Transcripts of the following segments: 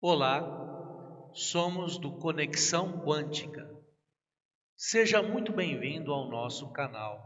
Olá, somos do Conexão Quântica. Seja muito bem-vindo ao nosso canal.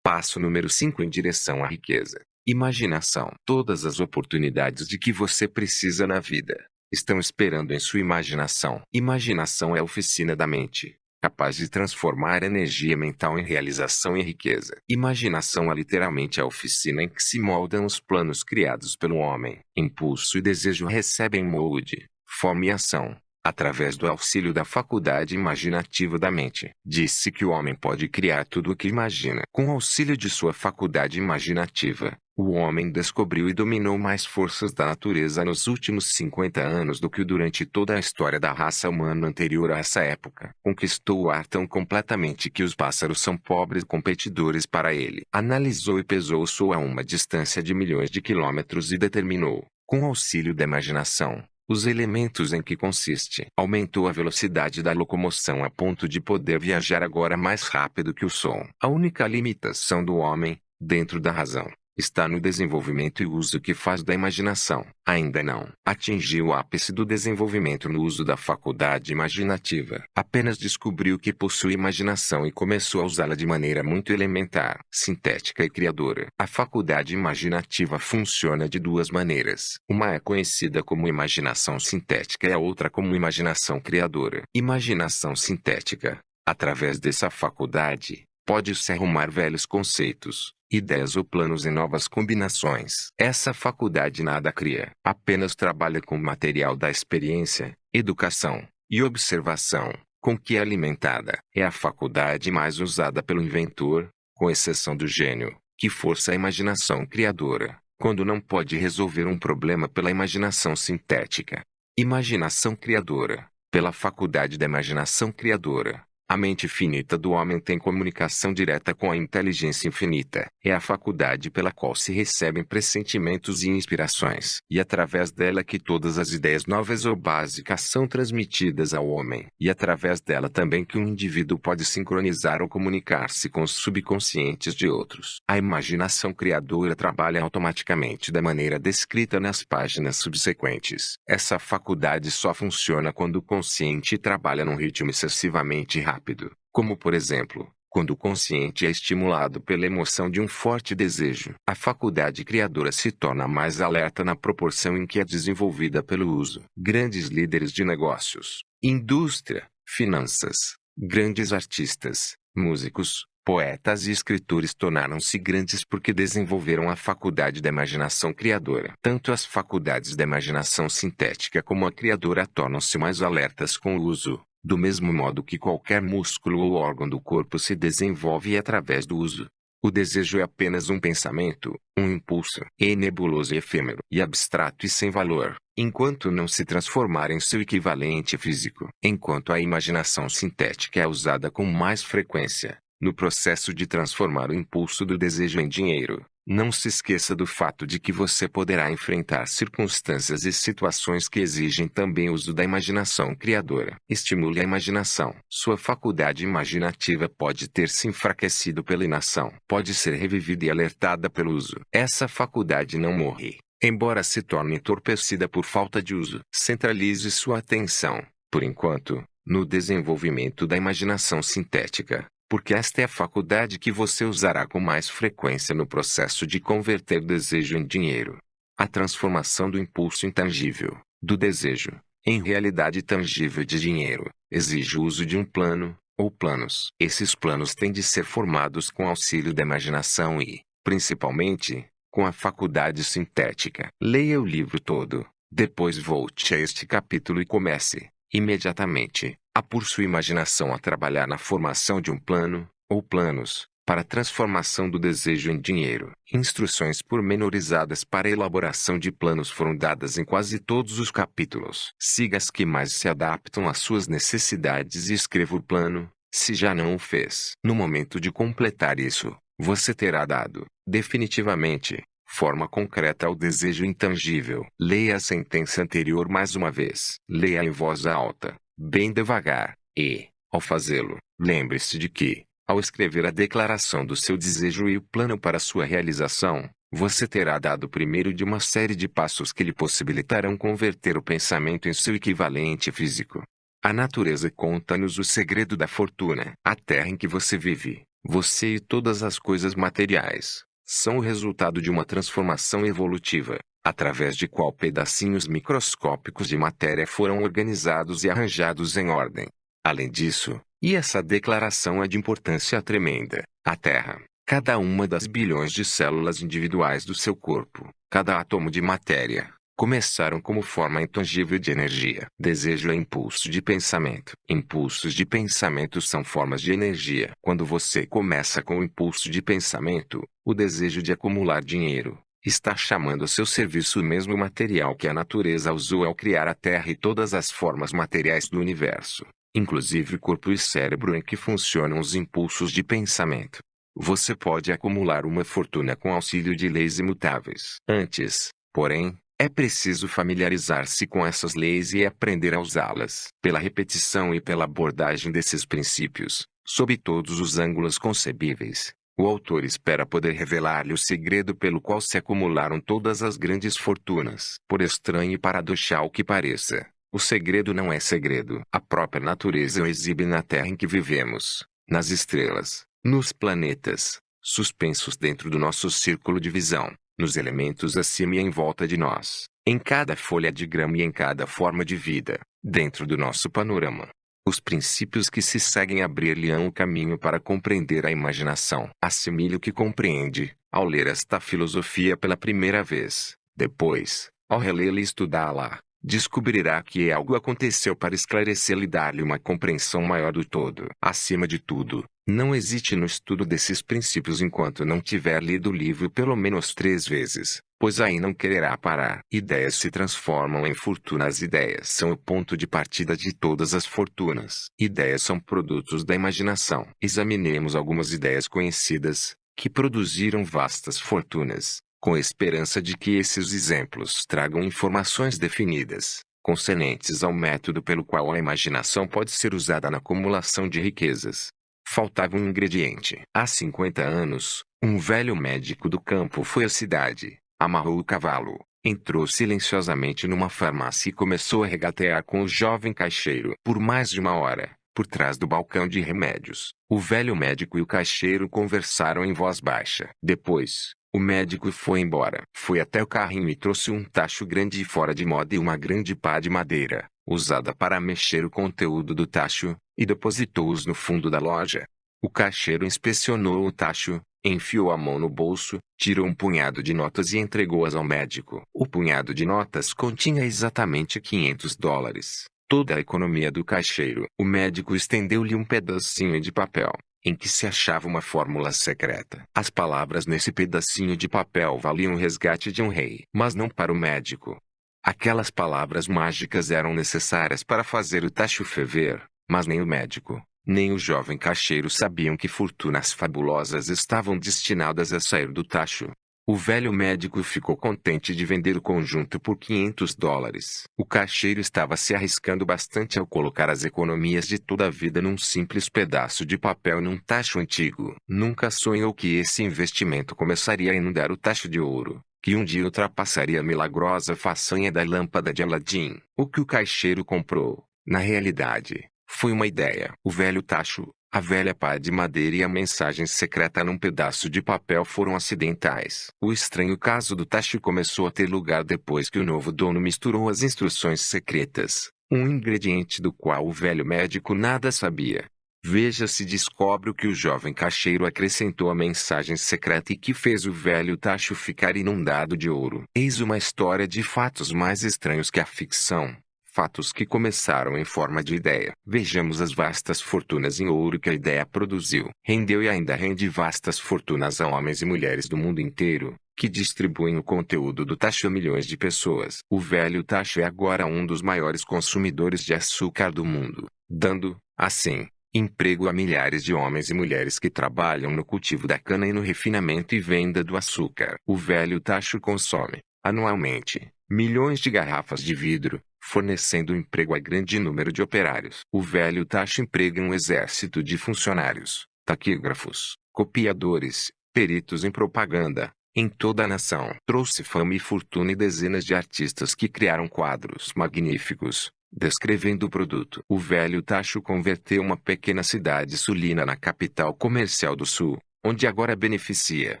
Passo número 5 em direção à riqueza. Imaginação. Todas as oportunidades de que você precisa na vida estão esperando em sua imaginação. Imaginação é a oficina da mente, capaz de transformar energia mental em realização e riqueza. Imaginação é literalmente a oficina em que se moldam os planos criados pelo homem. Impulso e desejo recebem molde, forma e ação, através do auxílio da faculdade imaginativa da mente. Disse que o homem pode criar tudo o que imagina. Com auxílio de sua faculdade imaginativa, o homem descobriu e dominou mais forças da natureza nos últimos 50 anos do que durante toda a história da raça humana anterior a essa época. Conquistou o ar tão completamente que os pássaros são pobres competidores para ele. Analisou e pesou o sol a uma distância de milhões de quilômetros e determinou, com auxílio da imaginação, os elementos em que consiste. Aumentou a velocidade da locomoção a ponto de poder viajar agora mais rápido que o som. A única limitação do homem, dentro da razão, está no desenvolvimento e uso que faz da imaginação. Ainda não atingiu o ápice do desenvolvimento no uso da faculdade imaginativa. Apenas descobriu que possui imaginação e começou a usá-la de maneira muito elementar, sintética e criadora. A faculdade imaginativa funciona de duas maneiras. Uma é conhecida como imaginação sintética e a outra como imaginação criadora. Imaginação sintética. Através dessa faculdade, pode-se arrumar velhos conceitos, ideias ou planos em novas combinações. Essa faculdade nada cria, apenas trabalha com o material da experiência, educação e observação, com que é alimentada. É a faculdade mais usada pelo inventor, com exceção do gênio, que força a imaginação criadora, quando não pode resolver um problema pela imaginação sintética. Imaginação criadora, pela faculdade da imaginação criadora a mente finita do homem tem comunicação direta com a inteligência infinita. É a faculdade pela qual se recebem pressentimentos e inspirações, e através dela que todas as ideias novas ou básicas são transmitidas ao homem, e através dela também que um indivíduo pode sincronizar ou comunicar-se com os subconscientes de outros. A imaginação criadora trabalha automaticamente da maneira descrita nas páginas subsequentes. Essa faculdade só funciona quando o consciente trabalha num ritmo excessivamente rápido rápido, como por exemplo, quando o consciente é estimulado pela emoção de um forte desejo. A faculdade criadora se torna mais alerta na proporção em que é desenvolvida pelo uso. Grandes líderes de negócios, indústria, finanças, grandes artistas, músicos, poetas e escritores tornaram-se grandes porque desenvolveram a faculdade da imaginação criadora. Tanto as faculdades da imaginação sintética como a criadora tornam-se mais alertas com o uso. Do mesmo modo que qualquer músculo ou órgão do corpo se desenvolve através do uso. O desejo é apenas um pensamento, um impulso, é nebuloso e efêmero, e abstrato e sem valor, enquanto não se transformar em seu equivalente físico. Enquanto a imaginação sintética é usada com mais frequência, no processo de transformar o impulso do desejo em dinheiro, não se esqueça do fato de que você poderá enfrentar circunstâncias e situações que exigem também uso da imaginação criadora. Estimule a imaginação. Sua faculdade imaginativa pode ter se enfraquecido pela inação. Pode ser revivida e alertada pelo uso. Essa faculdade não morre, embora se torne entorpecida por falta de uso. Centralize sua atenção, por enquanto, no desenvolvimento da imaginação sintética porque esta é a faculdade que você usará com mais frequência no processo de converter desejo em dinheiro. A transformação do impulso intangível, do desejo, em realidade tangível de dinheiro, exige o uso de um plano, ou planos. Esses planos têm de ser formados com auxílio da imaginação e, principalmente, com a faculdade sintética. Leia o livro todo, depois volte a este capítulo e comece, imediatamente, a por sua imaginação a trabalhar na formação de um plano, ou planos, para a transformação do desejo em dinheiro. Instruções pormenorizadas para a elaboração de planos foram dadas em quase todos os capítulos. Siga as que mais se adaptam às suas necessidades e escreva o plano, se já não o fez. No momento de completar isso, você terá dado, definitivamente, forma concreta ao desejo intangível. Leia a sentença anterior mais uma vez. Leia em voz alta bem devagar, e, ao fazê-lo, lembre-se de que, ao escrever a declaração do seu desejo e o plano para sua realização, você terá dado o primeiro de uma série de passos que lhe possibilitarão converter o pensamento em seu equivalente físico. A natureza conta-nos o segredo da fortuna. A terra em que você vive, você e todas as coisas materiais, são o resultado de uma transformação evolutiva, através de qual pedacinhos microscópicos de matéria foram organizados e arranjados em ordem. Além disso, e essa declaração é de importância tremenda, a Terra, cada uma das bilhões de células individuais do seu corpo, cada átomo de matéria, começaram como forma intangível de energia. Desejo é impulso de pensamento. Impulsos de pensamento são formas de energia. Quando você começa com o impulso de pensamento, o desejo de acumular dinheiro, está chamando a seu serviço o mesmo material que a natureza usou ao criar a Terra e todas as formas materiais do universo, inclusive o corpo e cérebro em que funcionam os impulsos de pensamento. Você pode acumular uma fortuna com auxílio de leis imutáveis. Antes, porém, é preciso familiarizar-se com essas leis e aprender a usá-las. Pela repetição e pela abordagem desses princípios, sob todos os ângulos concebíveis, o autor espera poder revelar-lhe o segredo pelo qual se acumularam todas as grandes fortunas. Por estranho e paradoxal que pareça, o segredo não é segredo. A própria natureza o exibe na Terra em que vivemos, nas estrelas, nos planetas, suspensos dentro do nosso círculo de visão nos elementos acima e em volta de nós, em cada folha de grama e em cada forma de vida, dentro do nosso panorama. Os princípios que se seguem abrir-lhe-ão o caminho para compreender a imaginação. Assimile o que compreende, ao ler esta filosofia pela primeira vez. Depois, ao relê-la e estudá-la, descobrirá que algo aconteceu para esclarecê-la e dar-lhe uma compreensão maior do todo. Acima de tudo, não hesite no estudo desses princípios enquanto não tiver lido o livro pelo menos três vezes, pois aí não quererá parar. Ideias se transformam em fortunas. Ideias são o ponto de partida de todas as fortunas. Ideias são produtos da imaginação. Examinemos algumas ideias conhecidas, que produziram vastas fortunas, com a esperança de que esses exemplos tragam informações definidas, concernentes ao método pelo qual a imaginação pode ser usada na acumulação de riquezas. Faltava um ingrediente. Há 50 anos, um velho médico do campo foi à cidade, amarrou o cavalo, entrou silenciosamente numa farmácia e começou a regatear com o jovem caixeiro por mais de uma hora, por trás do balcão de remédios. O velho médico e o caixeiro conversaram em voz baixa. Depois, o médico foi embora. Foi até o carrinho e trouxe um tacho grande e fora de moda e uma grande pá de madeira, usada para mexer o conteúdo do tacho, e depositou-os no fundo da loja. O caixeiro inspecionou o tacho, enfiou a mão no bolso, tirou um punhado de notas e entregou-as ao médico. O punhado de notas continha exatamente 500 dólares. Toda a economia do caixeiro. O médico estendeu-lhe um pedacinho de papel, em que se achava uma fórmula secreta. As palavras nesse pedacinho de papel valiam o resgate de um rei, mas não para o médico. Aquelas palavras mágicas eram necessárias para fazer o tacho ferver, mas nem o médico, nem o jovem caixeiro sabiam que fortunas fabulosas estavam destinadas a sair do tacho. O velho médico ficou contente de vender o conjunto por 500 dólares. O caixeiro estava se arriscando bastante ao colocar as economias de toda a vida num simples pedaço de papel num tacho antigo. Nunca sonhou que esse investimento começaria a inundar o tacho de ouro que um dia ultrapassaria a milagrosa façanha da lâmpada de Aladim. O que o caixeiro comprou, na realidade, foi uma ideia. O velho tacho, a velha pá de madeira e a mensagem secreta num pedaço de papel foram acidentais. O estranho caso do tacho começou a ter lugar depois que o novo dono misturou as instruções secretas, um ingrediente do qual o velho médico nada sabia. Veja se descobre o que o jovem caixeiro acrescentou à mensagem secreta e que fez o velho tacho ficar inundado de ouro. Eis uma história de fatos mais estranhos que a ficção fatos que começaram em forma de ideia. Vejamos as vastas fortunas em ouro que a ideia produziu. Rendeu e ainda rende vastas fortunas a homens e mulheres do mundo inteiro, que distribuem o conteúdo do tacho a milhões de pessoas. O velho tacho é agora um dos maiores consumidores de açúcar do mundo, dando, assim, emprego a milhares de homens e mulheres que trabalham no cultivo da cana e no refinamento e venda do açúcar. O velho tacho consome, anualmente, milhões de garrafas de vidro, fornecendo emprego a grande número de operários. O velho taxa emprega um exército de funcionários, taquígrafos, copiadores, peritos em propaganda, em toda a nação. Trouxe fama e fortuna e dezenas de artistas que criaram quadros magníficos, descrevendo o produto. O velho Tacho converteu uma pequena cidade sulina na capital comercial do sul, onde agora beneficia,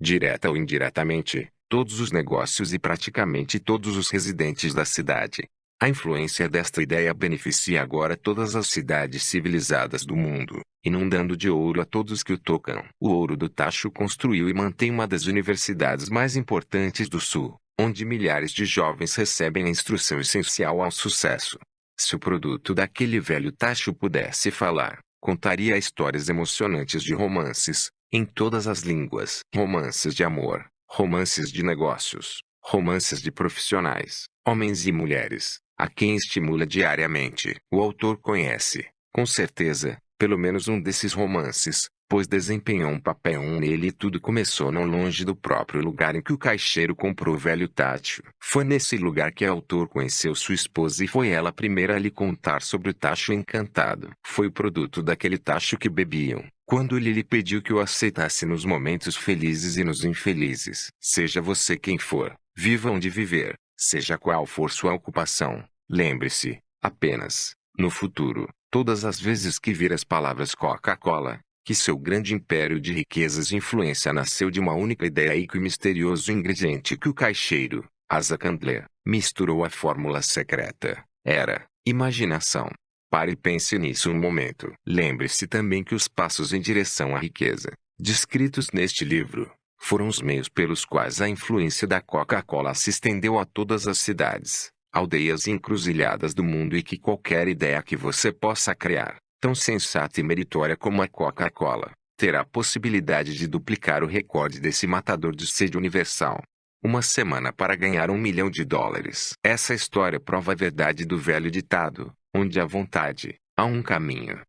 direta ou indiretamente, todos os negócios e praticamente todos os residentes da cidade. A influência desta ideia beneficia agora todas as cidades civilizadas do mundo, inundando de ouro a todos que o tocam. O ouro do Tacho construiu e mantém uma das universidades mais importantes do Sul, onde milhares de jovens recebem a instrução essencial ao sucesso. Se o produto daquele velho Tacho pudesse falar, contaria histórias emocionantes de romances, em todas as línguas. Romances de amor, romances de negócios, romances de profissionais, homens e mulheres, a quem estimula diariamente. O autor conhece, com certeza, pelo menos um desses romances, pois desempenhou um papel nele e tudo começou não longe do próprio lugar em que o caixeiro comprou o velho Tátil. Foi nesse lugar que o autor conheceu sua esposa e foi ela a primeira a lhe contar sobre o tacho encantado. Foi o produto daquele tacho que bebiam, quando ele lhe pediu que o aceitasse nos momentos felizes e nos infelizes. Seja você quem for, viva onde viver, seja qual for sua ocupação, lembre-se, apenas, no futuro, todas as vezes que vir as palavras Coca-Cola, que seu grande império de riquezas e influência nasceu de uma única ideia e que o misterioso ingrediente que o caixeiro, Asa Candler, misturou à fórmula secreta, era imaginação. Pare e pense nisso um momento. Lembre-se também que os passos em direção à riqueza, descritos neste livro, foram os meios pelos quais a influência da Coca-Cola se estendeu a todas as cidades, aldeias e encruzilhadas do mundo e que qualquer ideia que você possa criar, tão sensata e meritória como a Coca-Cola, terá a possibilidade de duplicar o recorde desse matador de sede universal. Uma semana para ganhar um milhão de dólares. Essa história prova a verdade do velho ditado, onde há vontade, há um caminho.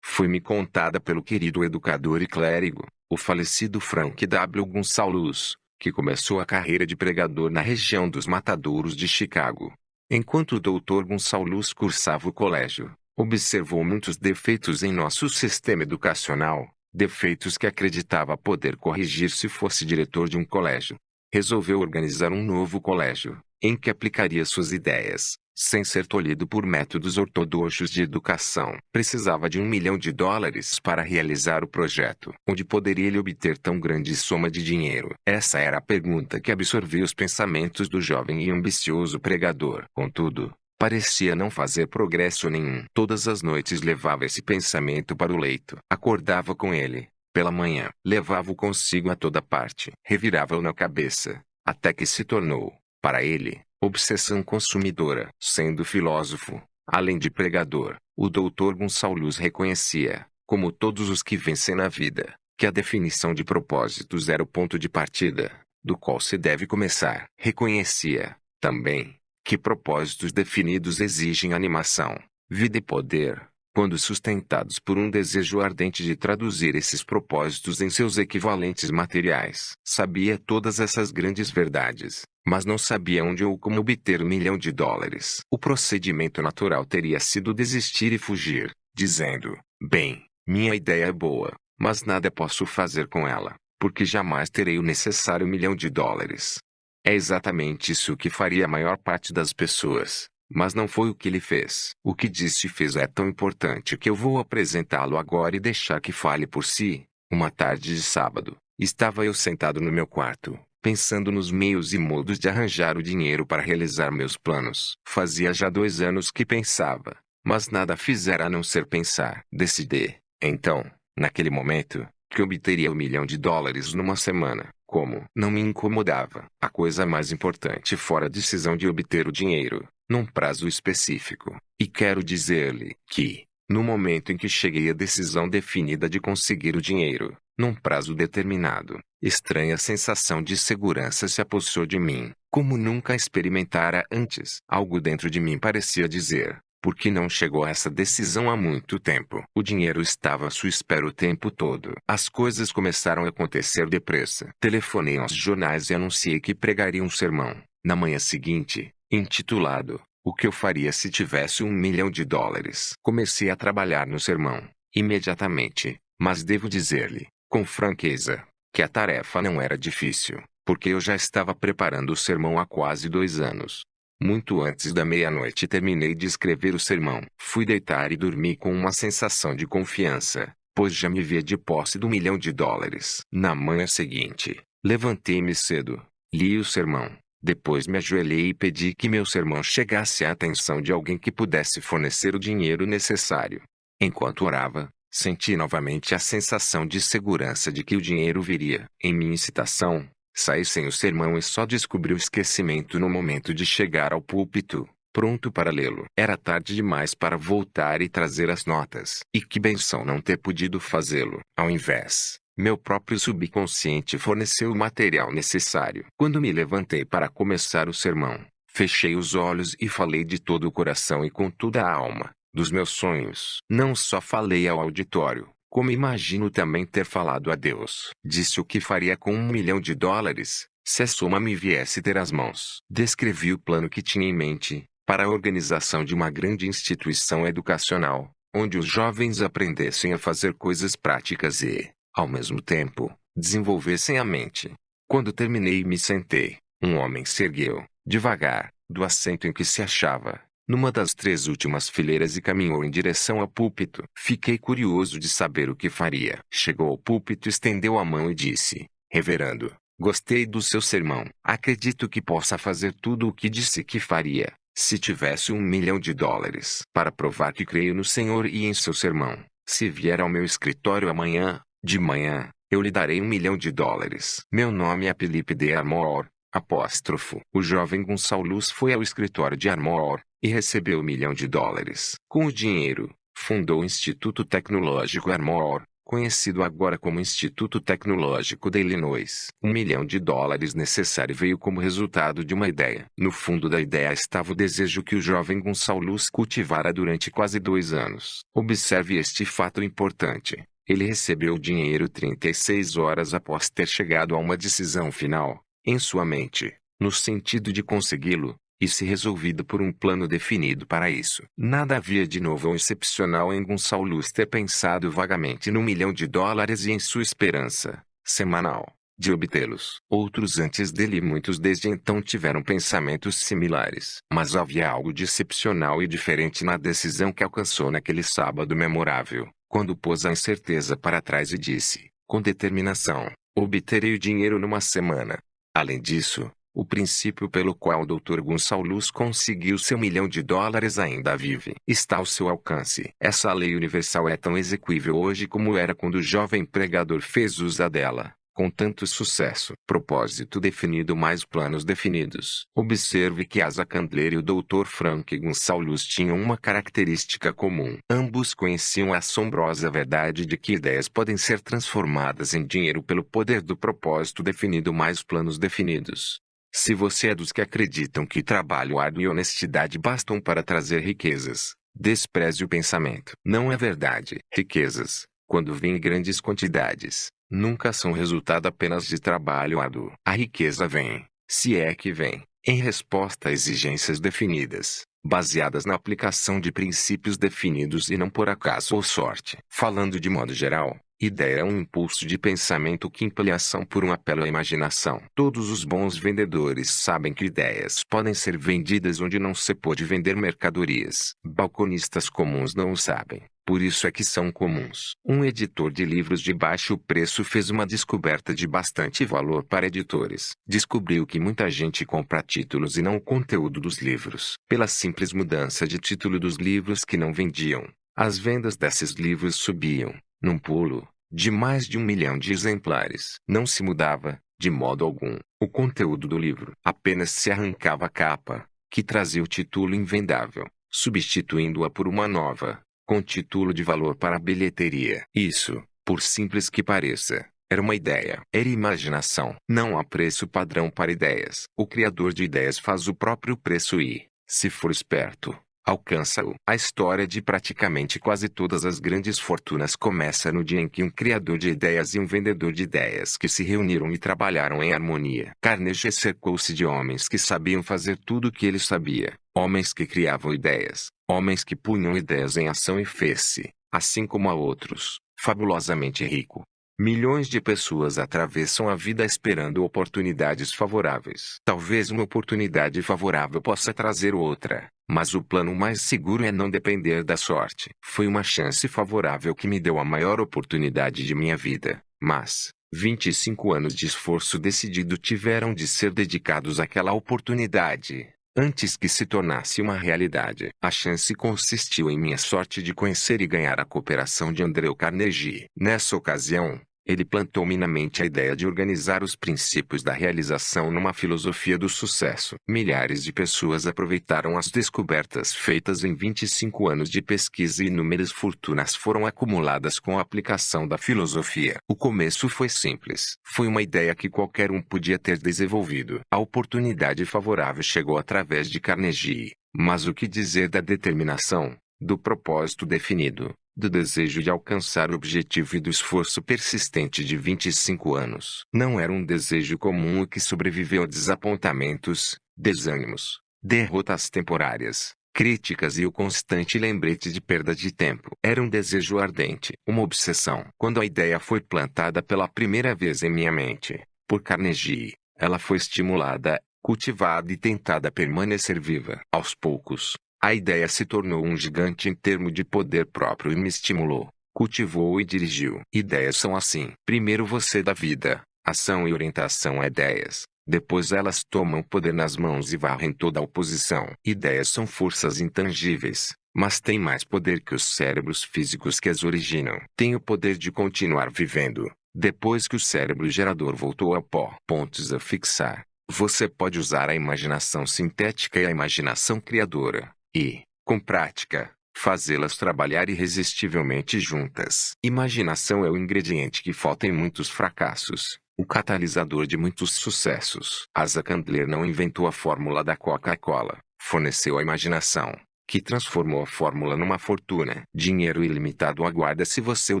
Foi-me contada pelo querido educador e clérigo, o falecido Frank W. Gonçalves, que começou a carreira de pregador na região dos Matadouros de Chicago. Enquanto o Dr. Gonçalves cursava o colégio, observou muitos defeitos em nosso sistema educacional, defeitos que acreditava poder corrigir se fosse diretor de um colégio. Resolveu organizar um novo colégio, em que aplicaria suas ideias, sem ser tolhido por métodos ortodoxos de educação. Precisava de um milhão de dólares para realizar o projeto. Onde poderia ele obter tão grande soma de dinheiro? Essa era a pergunta que absorvia os pensamentos do jovem e ambicioso pregador. Contudo, parecia não fazer progresso nenhum. Todas as noites levava esse pensamento para o leito. Acordava com ele, pela manhã, levava-o consigo a toda parte, revirava-o na cabeça, até que se tornou, para ele, obsessão consumidora. Sendo filósofo, além de pregador, o doutor Gonçalves reconhecia, como todos os que vencem na vida, que a definição de propósitos era o ponto de partida, do qual se deve começar. Reconhecia, também, que propósitos definidos exigem animação, vida e poder, quando sustentados por um desejo ardente de traduzir esses propósitos em seus equivalentes materiais. Sabia todas essas grandes verdades, mas não sabia onde ou como obter um milhão de dólares. O procedimento natural teria sido desistir e fugir, dizendo: Bem, minha ideia é boa, mas nada posso fazer com ela, porque jamais terei o necessário milhão de dólares. É exatamente isso que faria a maior parte das pessoas. Mas não foi o que ele fez. O que disse e fez é tão importante que eu vou apresentá-lo agora e deixar que fale por si. Uma tarde de sábado, estava eu sentado no meu quarto, pensando nos meios e modos de arranjar o dinheiro para realizar meus planos. Fazia já dois anos que pensava, mas nada fizera a não ser pensar. Decidi, então, naquele momento, que obteria um milhão de dólares numa semana. Como não me incomodava, a coisa mais importante fora a decisão de obter o dinheiro, num prazo específico. E quero dizer-lhe que, no momento em que cheguei à decisão definida de conseguir o dinheiro, num prazo determinado, estranha sensação de segurança se apossou de mim, como nunca experimentara antes. Algo dentro de mim parecia dizer: por que não chegou a essa decisão há muito tempo? O dinheiro estava à sua espera o tempo todo. As coisas começaram a acontecer depressa. Telefonei aos jornais e anunciei que pregaria um sermão. Na manhã seguinte, intitulado O que eu faria se tivesse um milhão de dólares. Comecei a trabalhar no sermão, imediatamente, mas devo dizer-lhe, com franqueza, que a tarefa não era difícil. porque eu já estava preparando o sermão há quase dois anos. Muito antes da meia-noite terminei de escrever o sermão. Fui deitar e dormi com uma sensação de confiança, pois já me via de posse do milhão de dólares. Na manhã seguinte, levantei-me cedo, li o sermão, depois me ajoelhei e pedi que meu sermão chegasse à atenção de alguém que pudesse fornecer o dinheiro necessário. Enquanto orava, senti novamente a sensação de segurança de que o dinheiro viria. Em minha incitação, saí sem o sermão e só descobri o esquecimento no momento de chegar ao púlpito, pronto para lê-lo. Era tarde demais para voltar e trazer as notas. E que benção não ter podido fazê-lo. Ao invés, meu próprio subconsciente forneceu o material necessário. Quando me levantei para começar o sermão, fechei os olhos e falei de todo o coração e com toda a alma, dos meus sonhos. Não só falei ao auditório, como imagino também ter falado a Deus. Disse o que faria com um milhão de dólares, se a soma me viesse ter as mãos. Descrevi o plano que tinha em mente, para a organização de uma grande instituição educacional, onde os jovens aprendessem a fazer coisas práticas e, ao mesmo tempo, desenvolvessem a mente. Quando terminei e me sentei, um homem se ergueu, devagar, do assento em que se achava, numa das três últimas fileiras e caminhou em direção ao púlpito. Fiquei curioso de saber o que faria. Chegou ao púlpito, estendeu a mão e disse: Reverendo, gostei do seu sermão. Acredito que possa fazer tudo o que disse que faria, se tivesse um milhão de dólares. Para provar que creio no Senhor e em seu sermão, se vier ao meu escritório amanhã, de manhã, eu lhe darei um milhão de dólares. Meu nome é Felipe de Armor, apóstrofo. O jovem Gonçalves foi ao escritório de Armor, e recebeu um milhão de dólares. Com o dinheiro, fundou o Instituto Tecnológico Armor, conhecido agora como Instituto Tecnológico de Illinois. Um milhão de dólares necessário veio como resultado de uma ideia. No fundo da ideia estava o desejo que o jovem Gonçalves cultivara durante quase dois anos. Observe este fato importante. Ele recebeu o dinheiro 36 horas após ter chegado a uma decisão final, em sua mente, no sentido de consegui-lo, e se resolvido por um plano definido para isso. Nada havia de novo ou excepcional em Gonçalves ter pensado vagamente no milhão de dólares e em sua esperança, semanal, de obtê-los. Outros antes dele e muitos desde então tiveram pensamentos similares. Mas havia algo de excepcional e diferente na decisão que alcançou naquele sábado memorável quando pôs a incerteza para trás e disse, com determinação, obterei o dinheiro numa semana. Além disso, o princípio pelo qual o Dr. Gonçalves conseguiu seu milhão de dólares ainda vive. Está ao seu alcance. Essa lei universal é tão execuível hoje como era quando o jovem pregador fez uso dela com tanto sucesso. Propósito definido mais planos definidos. Observe que Asa Candler e o Dr. Frank Gonçalves tinham uma característica comum. Ambos conheciam a assombrosa verdade de que ideias podem ser transformadas em dinheiro pelo poder do propósito definido mais planos definidos. Se você é dos que acreditam que trabalho árduo e honestidade bastam para trazer riquezas, despreze o pensamento. Não é verdade. Riquezas, quando vêm grandes quantidades, nunca são resultado apenas de trabalho árduo. A riqueza vem, se é que vem, em resposta a exigências definidas, baseadas na aplicação de princípios definidos e não por acaso ou sorte. Falando de modo geral, ideia é um impulso de pensamento que impele ação por um apelo à imaginação. Todos os bons vendedores sabem que ideias podem ser vendidas onde não se pode vender mercadorias. Balconistas comuns não o sabem. Por isso é que são comuns. Um editor de livros de baixo preço fez uma descoberta de bastante valor para editores. Descobriu que muita gente compra títulos e não o conteúdo dos livros. Pela simples mudança de título dos livros que não vendiam, as vendas desses livros subiam, num pulo, de mais de um milhão de exemplares. Não se mudava, de modo algum, o conteúdo do livro. Apenas se arrancava a capa, que trazia o título invendável, substituindo-a por uma nova, com título de valor para a bilheteria. Isso, por simples que pareça, era uma ideia. Era imaginação. Não há preço padrão para ideias. O criador de ideias faz o próprio preço e, se for esperto, alcança-o. A história de praticamente quase todas as grandes fortunas começa no dia em que um criador de ideias e um vendedor de ideias que se reuniram e trabalharam em harmonia. Carnegie cercou-se de homens que sabiam fazer tudo o que ele sabia, homens que criavam ideias, homens que punham ideias em ação e fez-se, assim como a outros, fabulosamente rico. Milhões de pessoas atravessam a vida esperando oportunidades favoráveis. Talvez uma oportunidade favorável possa trazer outra, mas o plano mais seguro é não depender da sorte. Foi uma chance favorável que me deu a maior oportunidade de minha vida, mas 25 anos de esforço decidido tiveram de ser dedicados àquela oportunidade antes que se tornasse uma realidade. A chance consistiu em minha sorte de conhecer e ganhar a cooperação de Andrew Carnegie. Nessa ocasião, ele plantou-me na mente a ideia de organizar os princípios da realização numa filosofia do sucesso. Milhares de pessoas aproveitaram as descobertas feitas em 25 anos de pesquisa e inúmeras fortunas foram acumuladas com a aplicação da filosofia. O começo foi simples. Foi uma ideia que qualquer um podia ter desenvolvido. A oportunidade favorável chegou através de Carnegie. Mas o que dizer da determinação, do propósito definido, do desejo de alcançar o objetivo e do esforço persistente de 25 anos. Não era um desejo comum o que sobreviveu a desapontamentos, desânimos, derrotas temporárias, críticas e o constante lembrete de perda de tempo. Era um desejo ardente, uma obsessão. Quando a ideia foi plantada pela primeira vez em minha mente, por Carnegie, ela foi estimulada, cultivada e tentada a permanecer viva. Aos poucos, a ideia se tornou um gigante em termos de poder próprio e me estimulou, cultivou e dirigiu. Ideias são assim. Primeiro você dá vida, ação e orientação a ideias. Depois elas tomam poder nas mãos e varrem toda a oposição. Ideias são forças intangíveis, mas têm mais poder que os cérebros físicos que as originam. Tem o poder de continuar vivendo, depois que o cérebro gerador voltou ao pó. Pontos a fixar. Você pode usar a imaginação sintética e a imaginação criadora e, com prática, fazê-las trabalhar irresistivelmente juntas. Imaginação é o ingrediente que falta em muitos fracassos, o catalisador de muitos sucessos. Asa Candler não inventou a fórmula da Coca-Cola, forneceu a imaginação, que transformou a fórmula numa fortuna. Dinheiro ilimitado aguarda se você o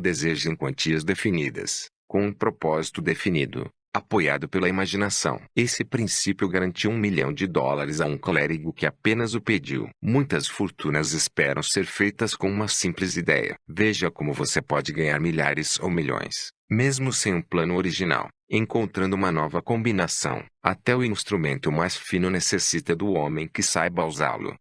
deseja em quantias definidas, com um propósito definido apoiado pela imaginação. Esse princípio garantiu um milhão de dólares a um clérigo que apenas o pediu. Muitas fortunas esperam ser feitas com uma simples ideia. Veja como você pode ganhar milhares ou milhões, mesmo sem um plano original, encontrando uma nova combinação. Até o instrumento mais fino necessita do homem que saiba usá-lo.